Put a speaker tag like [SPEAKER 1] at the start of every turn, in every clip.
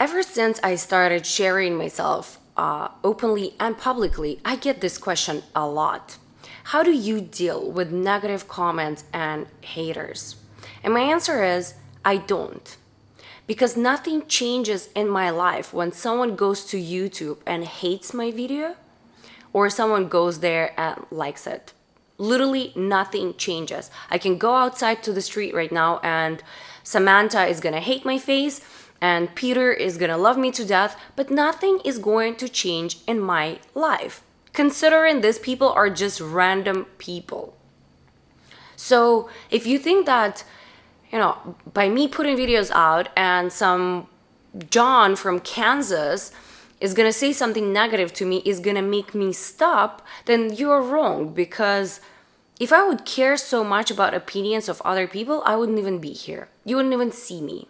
[SPEAKER 1] Ever since I started sharing myself uh, openly and publicly, I get this question a lot. How do you deal with negative comments and haters? And my answer is I don't. Because nothing changes in my life when someone goes to YouTube and hates my video or someone goes there and likes it. Literally nothing changes. I can go outside to the street right now and Samantha is gonna hate my face and Peter is gonna love me to death, but nothing is going to change in my life. Considering these people are just random people. So if you think that, you know, by me putting videos out and some John from Kansas is gonna say something negative to me, is gonna make me stop, then you're wrong because if I would care so much about opinions of other people, I wouldn't even be here. You wouldn't even see me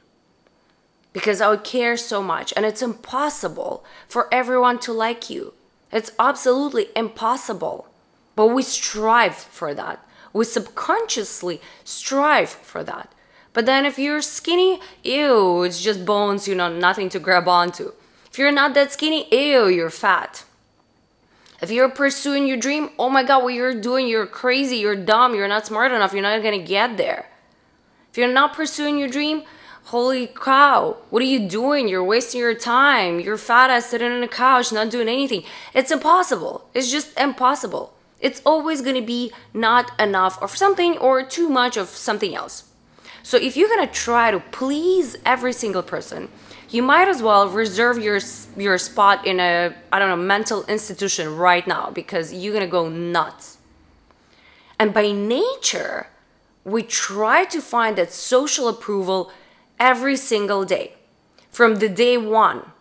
[SPEAKER 1] because I would care so much. And it's impossible for everyone to like you. It's absolutely impossible. But we strive for that. We subconsciously strive for that. But then if you're skinny, ew, it's just bones, you know, nothing to grab onto. If you're not that skinny, ew, you're fat. If you're pursuing your dream, oh my God, what you're doing, you're crazy, you're dumb, you're not smart enough, you're not gonna get there. If you're not pursuing your dream, holy cow, what are you doing? You're wasting your time. You're fat ass sitting on a couch, not doing anything. It's impossible. It's just impossible. It's always gonna be not enough of something or too much of something else. So if you're gonna try to please every single person, you might as well reserve your your spot in a I don't know mental institution right now because you're gonna go nuts. And by nature, we try to find that social approval every single day. From the day one,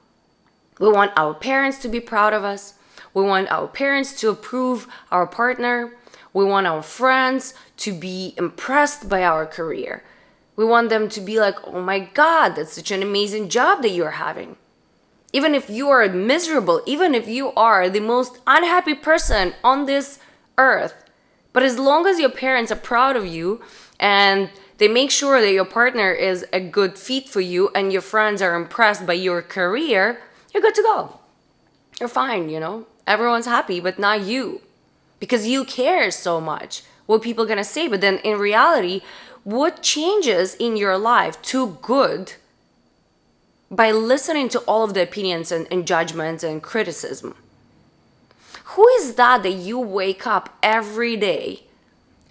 [SPEAKER 1] we want our parents to be proud of us. We want our parents to approve our partner. We want our friends to be impressed by our career. We want them to be like, oh my God, that's such an amazing job that you're having. Even if you are miserable, even if you are the most unhappy person on this earth, but as long as your parents are proud of you and they make sure that your partner is a good fit for you and your friends are impressed by your career, you're good to go. You're fine, you know? Everyone's happy, but not you. Because you care so much what people are gonna say. But then in reality, what changes in your life to good by listening to all of the opinions and, and judgments and criticism? Who is that that you wake up every day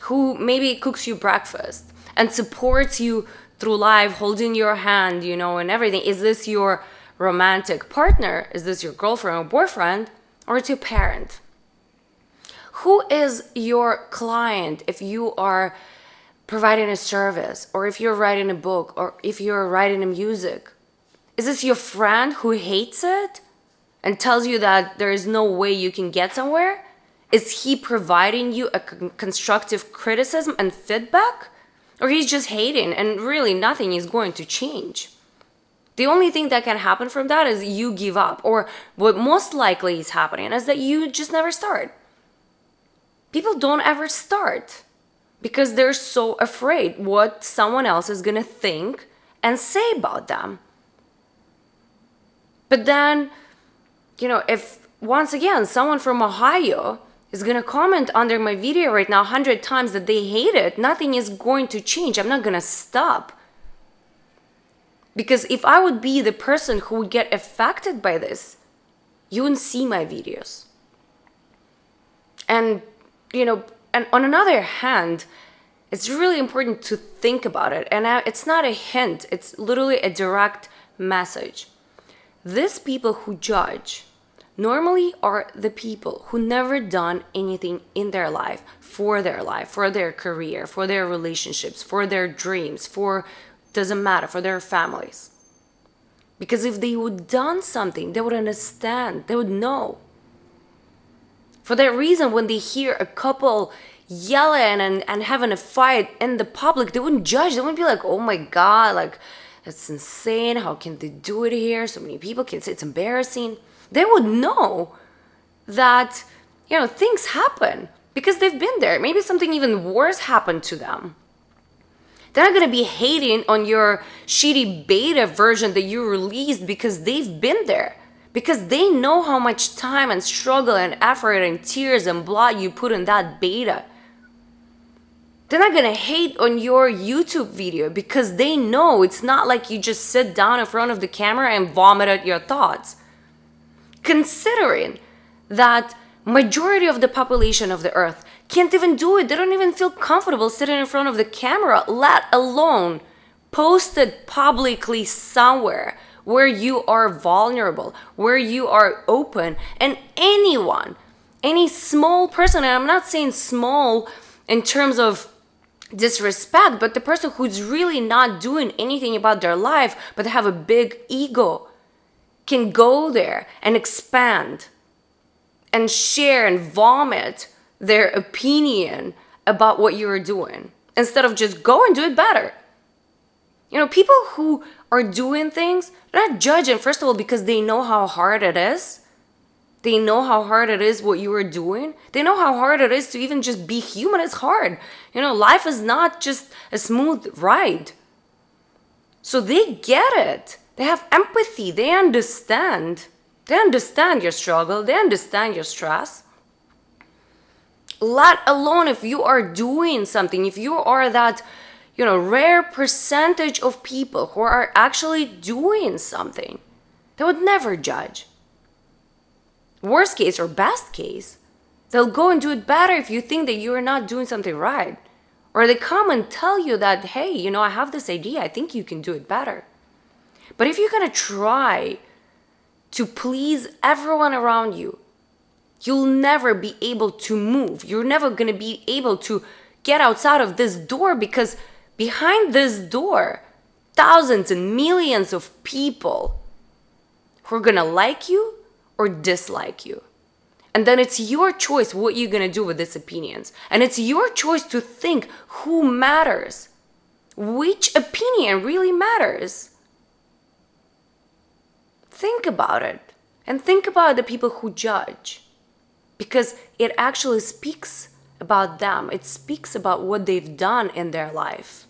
[SPEAKER 1] who maybe cooks you breakfast and supports you through life, holding your hand, you know, and everything. Is this your romantic partner? Is this your girlfriend or boyfriend? Or it's your parent? Who is your client if you are providing a service or if you're writing a book or if you're writing a music? Is this your friend who hates it and tells you that there is no way you can get somewhere? Is he providing you a constructive criticism and feedback? Or he's just hating and really nothing is going to change. The only thing that can happen from that is you give up. Or what most likely is happening is that you just never start. People don't ever start because they're so afraid what someone else is going to think and say about them. But then, you know, if once again someone from Ohio is gonna comment under my video right now 100 times that they hate it, nothing is going to change. I'm not gonna stop. Because if I would be the person who would get affected by this, you wouldn't see my videos. And, you know, and on another hand, it's really important to think about it. And uh, it's not a hint, it's literally a direct message. These people who judge, normally are the people who never done anything in their life for their life for their career for their relationships for their dreams for doesn't matter for their families because if they would done something they would understand they would know for that reason when they hear a couple yelling and, and having a fight in the public they wouldn't judge they wouldn't be like oh my god like that's insane how can they do it here so many people can say it's embarrassing they would know that, you know, things happen because they've been there. Maybe something even worse happened to them. They're not gonna be hating on your shitty beta version that you released because they've been there. Because they know how much time and struggle and effort and tears and blood you put in that beta. They're not gonna hate on your YouTube video because they know it's not like you just sit down in front of the camera and vomit out your thoughts. Considering that majority of the population of the earth can't even do it. They don't even feel comfortable sitting in front of the camera, let alone posted publicly somewhere where you are vulnerable, where you are open, and anyone, any small person, and I'm not saying small in terms of disrespect, but the person who's really not doing anything about their life, but have a big ego, can go there and expand and share and vomit their opinion about what you're doing instead of just go and do it better. You know, people who are doing things, they're not judging, first of all, because they know how hard it is. They know how hard it is what you are doing. They know how hard it is to even just be human. It's hard. You know, life is not just a smooth ride. So they get it. They have empathy. They understand. They understand your struggle. They understand your stress. Let alone if you are doing something, if you are that, you know, rare percentage of people who are actually doing something, they would never judge. Worst case or best case, they'll go and do it better if you think that you're not doing something right. Or they come and tell you that, hey, you know, I have this idea, I think you can do it better. But if you're gonna try to please everyone around you, you'll never be able to move. You're never going to be able to get outside of this door because behind this door, thousands and millions of people who are to like you or dislike you. And then it's your choice what you're to do with these opinions. And it's your choice to think who matters. Which opinion really matters? Think about it. And think about the people who judge because it actually speaks about them. It speaks about what they've done in their life.